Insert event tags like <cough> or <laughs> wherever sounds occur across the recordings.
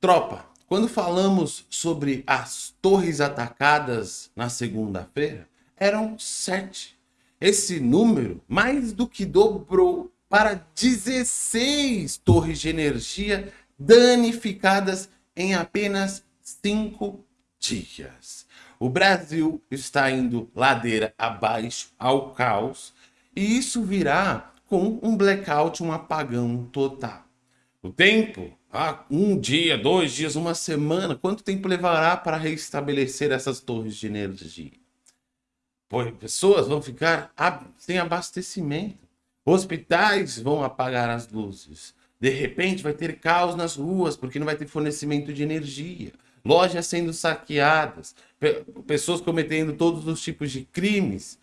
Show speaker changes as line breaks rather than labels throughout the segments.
Tropa, quando falamos sobre as torres atacadas na segunda-feira, eram sete. Esse número mais do que dobrou para 16 torres de energia danificadas em apenas cinco dias. O Brasil está indo ladeira abaixo ao caos e isso virá com um blackout, um apagão total. O tempo ah, um dia, dois dias, uma semana, quanto tempo levará para restabelecer essas torres de energia? Pois pessoas vão ficar sem abastecimento. Hospitais vão apagar as luzes. De repente vai ter caos nas ruas porque não vai ter fornecimento de energia. Lojas sendo saqueadas, pessoas cometendo todos os tipos de crimes.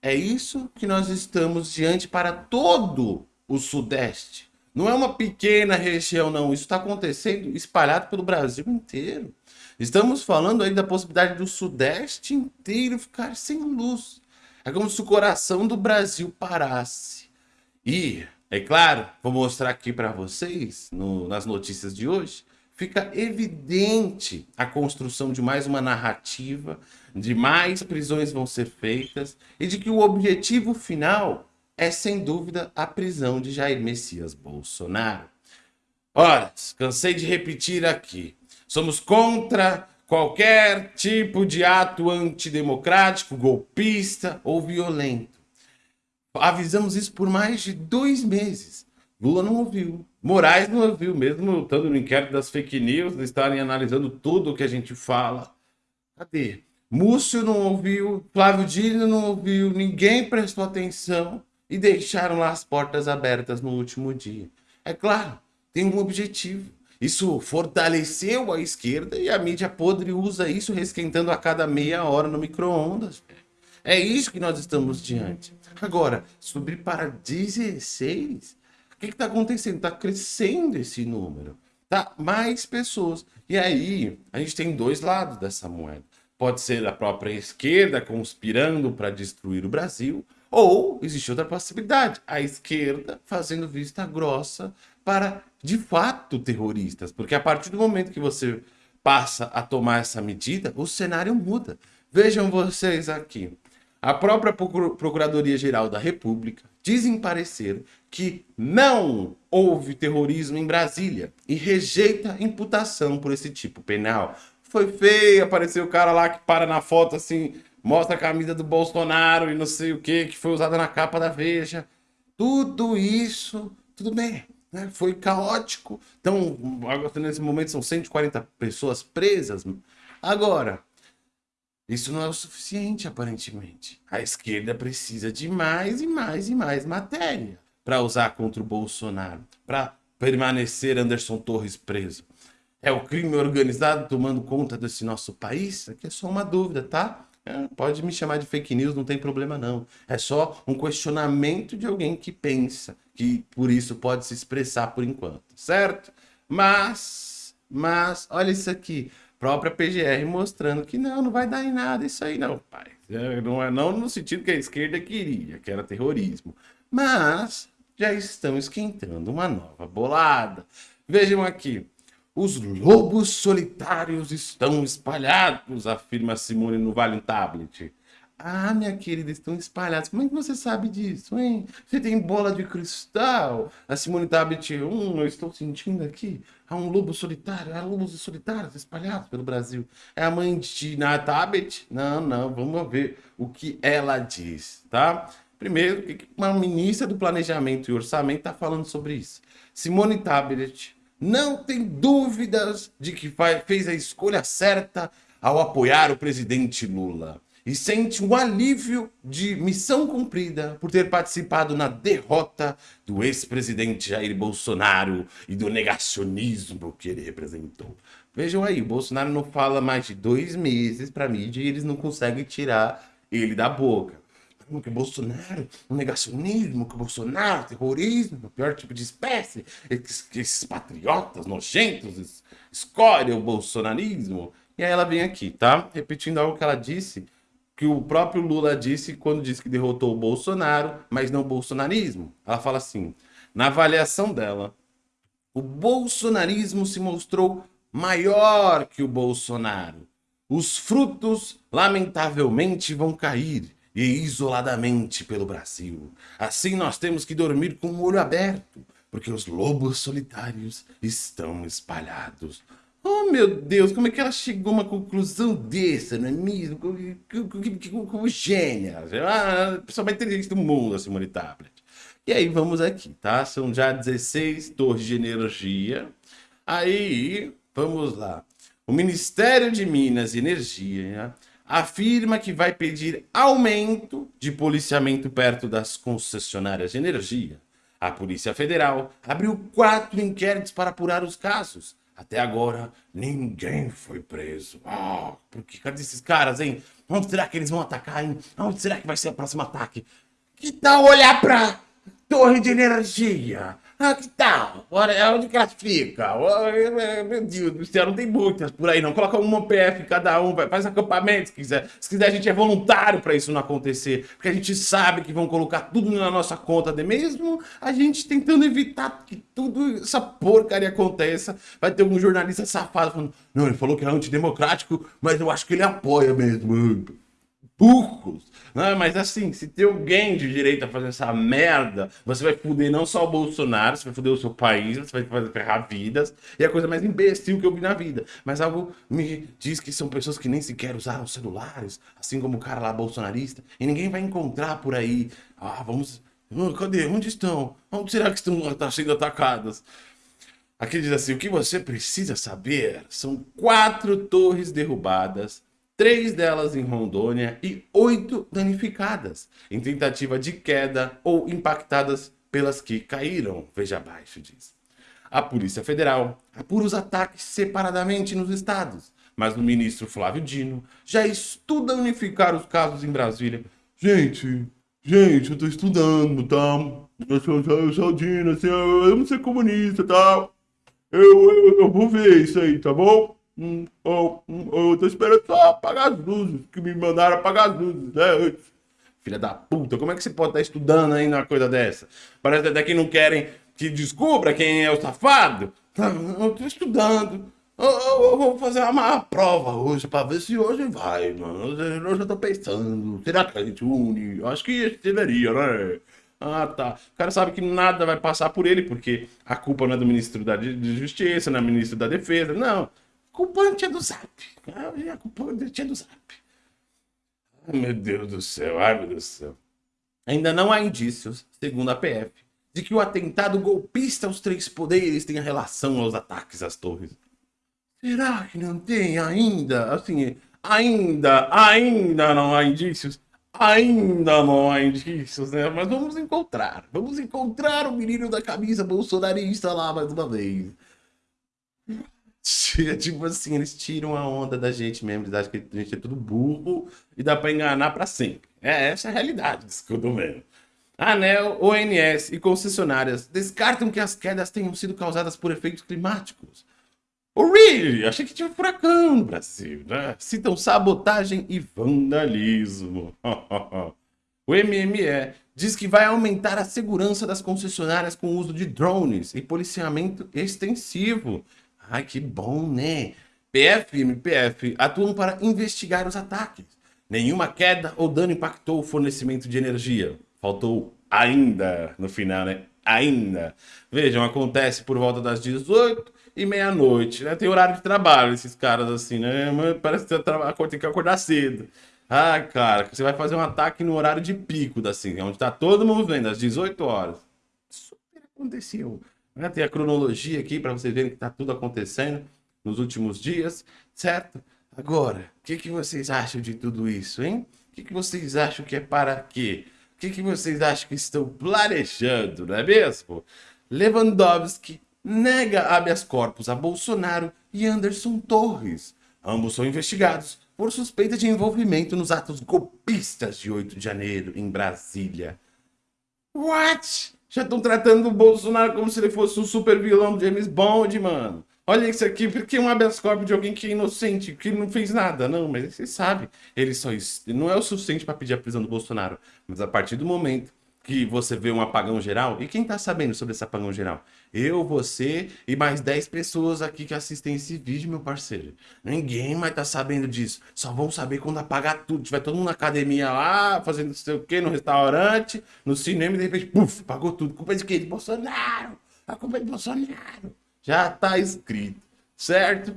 É isso que nós estamos diante para todo o Sudeste. Não é uma pequena região, não. Isso está acontecendo espalhado pelo Brasil inteiro. Estamos falando aí da possibilidade do Sudeste inteiro ficar sem luz. É como se o coração do Brasil parasse. E, é claro, vou mostrar aqui para vocês, no, nas notícias de hoje, fica evidente a construção de mais uma narrativa, de mais prisões vão ser feitas e de que o objetivo final é sem dúvida a prisão de Jair Messias Bolsonaro. Ora, cansei de repetir aqui, somos contra qualquer tipo de ato antidemocrático, golpista ou violento. Avisamos isso por mais de dois meses. Lula não ouviu, Moraes não ouviu, mesmo estando no inquérito das fake news, estarem analisando tudo o que a gente fala. Cadê? Múcio não ouviu, Flávio Dino não ouviu, ninguém prestou atenção e deixaram lá as portas abertas no último dia. É claro, tem um objetivo. Isso fortaleceu a esquerda e a mídia podre usa isso resquentando a cada meia hora no micro-ondas. É isso que nós estamos diante. Agora, subir para 16? O que está acontecendo? Está crescendo esse número. Tá? Mais pessoas. E aí, a gente tem dois lados dessa moeda. Pode ser a própria esquerda conspirando para destruir o Brasil, ou existe outra possibilidade, a esquerda fazendo vista grossa para, de fato, terroristas. Porque a partir do momento que você passa a tomar essa medida, o cenário muda. Vejam vocês aqui. A própria Procuradoria-Geral da República diz em parecer que não houve terrorismo em Brasília e rejeita imputação por esse tipo penal. Foi feio, apareceu o cara lá que para na foto assim, mostra a camisa do Bolsonaro e não sei o que, que foi usada na capa da Veja. Tudo isso, tudo bem, né? foi caótico. Então, nesse momento são 140 pessoas presas. Agora, isso não é o suficiente, aparentemente. A esquerda precisa de mais e mais e mais matéria para usar contra o Bolsonaro, para permanecer Anderson Torres preso. É o crime organizado tomando conta desse nosso país? Aqui é só uma dúvida, tá? É, pode me chamar de fake news, não tem problema não. É só um questionamento de alguém que pensa, que por isso pode se expressar por enquanto, certo? Mas, mas, olha isso aqui. Própria PGR mostrando que não, não vai dar em nada isso aí não, pai. É, não é não no sentido que a esquerda queria, que era terrorismo. Mas já estão esquentando uma nova bolada. Vejam aqui, os lobos solitários estão espalhados, afirma Simone no Vale Tablet. Ah, minha querida, estão espalhados. Como é que você sabe disso, hein? Você tem bola de cristal? A Simone Tablet, hum, eu estou sentindo aqui. Há um lobo solitário, há lobos solitários espalhados pelo Brasil. É a mãe de na Tablet? Não, não, vamos ver o que ela diz, tá? Primeiro, uma ministra do Planejamento e Orçamento está falando sobre isso. Simone Tablet não tem dúvidas de que fez a escolha certa ao apoiar o presidente Lula e sente um alívio de missão cumprida por ter participado na derrota do ex-presidente Jair Bolsonaro e do negacionismo que ele representou. Vejam aí, o Bolsonaro não fala mais de dois meses para mídia e eles não conseguem tirar ele da boca que Bolsonaro, o negacionismo, que Bolsonaro, terrorismo, o pior tipo de espécie, esses, esses patriotas nojentos escolhem o bolsonarismo. E aí ela vem aqui, tá? Repetindo algo que ela disse, que o próprio Lula disse quando disse que derrotou o Bolsonaro, mas não o bolsonarismo. Ela fala assim, na avaliação dela, o bolsonarismo se mostrou maior que o Bolsonaro. Os frutos, lamentavelmente, vão cair e isoladamente pelo Brasil. Assim nós temos que dormir com o olho aberto, porque os lobos solitários estão espalhados. Oh, meu Deus, como é que ela chegou a uma conclusão dessa, não é mesmo? Como gênia. Ah, a pessoa mais inteligente do mundo, a Simone Tablet. E aí, vamos aqui, tá? São já 16 torres de energia. Aí, vamos lá. O Ministério de Minas e Energia afirma que vai pedir aumento de policiamento perto das concessionárias de energia. A Polícia Federal abriu quatro inquéritos para apurar os casos. Até agora, ninguém foi preso. Ah, porque cadê esses caras, hein? Onde será que eles vão atacar, hein? Onde será que vai ser o próximo ataque? Que tal olhar pra torre de energia? Ah, que tal? Onde que elas ficam? Meu Deus do céu, não tem muitas por aí não. Coloca uma PF cada um, faz acampamento se quiser. Se quiser, a gente é voluntário para isso não acontecer. Porque a gente sabe que vão colocar tudo na nossa conta de mesmo. A gente tentando evitar que tudo essa porcaria aconteça. Vai ter um jornalista safado falando, não, ele falou que é antidemocrático, mas eu acho que ele apoia mesmo burros. Né? Mas assim, se tem alguém de direita fazendo essa merda, você vai fuder não só o Bolsonaro, você vai fuder o seu país, você vai fazer ferrar vidas, e é a coisa mais imbecil que eu vi na vida. Mas algo me diz que são pessoas que nem sequer usaram celulares, assim como o cara lá bolsonarista, e ninguém vai encontrar por aí. Ah, vamos. Ah, cadê? Onde estão? Onde será que estão tá sendo atacadas? Aqui diz assim: o que você precisa saber são quatro torres derrubadas três delas em Rondônia e oito danificadas, em tentativa de queda ou impactadas pelas que caíram, veja abaixo diz. A Polícia Federal apura os ataques separadamente nos estados, mas o ministro Flávio Dino já estuda unificar os casos em Brasília. Gente, gente, eu tô estudando, tá? Eu sou, eu sou Dino, assim, eu, não ser comunista, tá? Eu, eu, eu vou ver isso aí, tá bom? Hum, oh, hum, eu tô esperando só apagar as luzes, que me mandaram apagar as luzes, né? Filha da puta, como é que você pode estar estudando ainda uma coisa dessa? Parece até que não querem que descubra quem é o safado. Tá, eu tô estudando. Eu, eu, eu vou fazer uma prova hoje pra ver se hoje vai, mano. Eu já tô pensando. Será que a gente une? Acho que deveria, né? Ah, tá. O cara sabe que nada vai passar por ele, porque a culpa não é do ministro da Justiça, não é do ministro da Defesa. Não culpante é do Zap. A culpante é do Zap. Ai, meu Deus do céu, ai, meu Deus do céu. Ainda não há indícios, segundo a PF, de que o atentado golpista aos três poderes tenha relação aos ataques às torres. Será que não tem ainda? Assim, ainda, ainda não há indícios? Ainda não há indícios, né? Mas vamos encontrar. Vamos encontrar o menino da camisa bolsonarista lá mais uma vez. <laughs> tipo assim, eles tiram a onda da gente mesmo, eles acham que a gente é tudo burro e dá para enganar para sempre. É essa é a realidade disso que eu tô vendo. ANEL, ONS e concessionárias descartam que as quedas tenham sido causadas por efeitos climáticos. Oh, really? Achei que tinha um furacão no Brasil, né? Citam sabotagem e vandalismo. <laughs> o MME diz que vai aumentar a segurança das concessionárias com o uso de drones e policiamento extensivo. Ai, que bom, né? PF e MPF atuam para investigar os ataques. Nenhuma queda ou dano impactou o fornecimento de energia. Faltou ainda no final, né? Ainda. Vejam, acontece por volta das 18 e meia-noite, né? Tem horário de trabalho esses caras assim, né? Parece que tem que acordar cedo. Ah, cara, você vai fazer um ataque no horário de pico, assim, onde tá todo mundo vendo, às 18 horas. Super aconteceu. Né? Tem a cronologia aqui para vocês verem que está tudo acontecendo nos últimos dias, certo? Agora, o que, que vocês acham de tudo isso, hein? O que, que vocês acham que é para quê? O que, que vocês acham que estão planejando, não é mesmo? Lewandowski nega habeas corpus a Bolsonaro e Anderson Torres. Ambos são investigados por suspeita de envolvimento nos atos golpistas de 8 de janeiro em Brasília. What? Já estão tratando o Bolsonaro como se ele fosse um super vilão do James Bond, mano. Olha isso aqui, porque um habeas corpus de alguém que é inocente, que não fez nada. Não, mas você sabe, ele só não é o suficiente para pedir a prisão do Bolsonaro. Mas a partir do momento que que você vê um apagão geral. E quem tá sabendo sobre esse apagão geral? Eu, você e mais 10 pessoas aqui que assistem esse vídeo, meu parceiro. Ninguém mais tá sabendo disso. Só vão saber quando apagar tudo. Tiver todo mundo na academia lá, fazendo não sei o quê, no restaurante, no cinema, e de repente, puf, apagou tudo. Culpa de quem? De Bolsonaro. A culpa é de Bolsonaro. Já tá escrito, certo?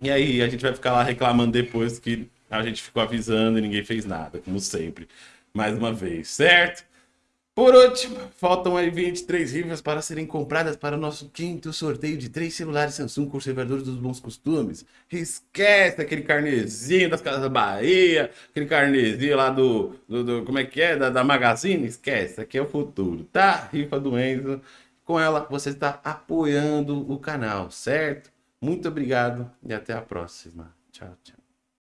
E aí a gente vai ficar lá reclamando depois que a gente ficou avisando e ninguém fez nada, como sempre. Mais uma vez, certo? Por último, faltam aí 23 rifas para serem compradas para o nosso quinto sorteio de três celulares Samsung conservadores dos bons costumes. Esquece aquele carnezinho das Casas Bahia, aquele carnezinho lá do, do, do como é que é, da, da Magazine, esquece, aqui é o futuro, tá? Rifa do Enzo, com ela você está apoiando o canal, certo? Muito obrigado e até a próxima. Tchau, tchau.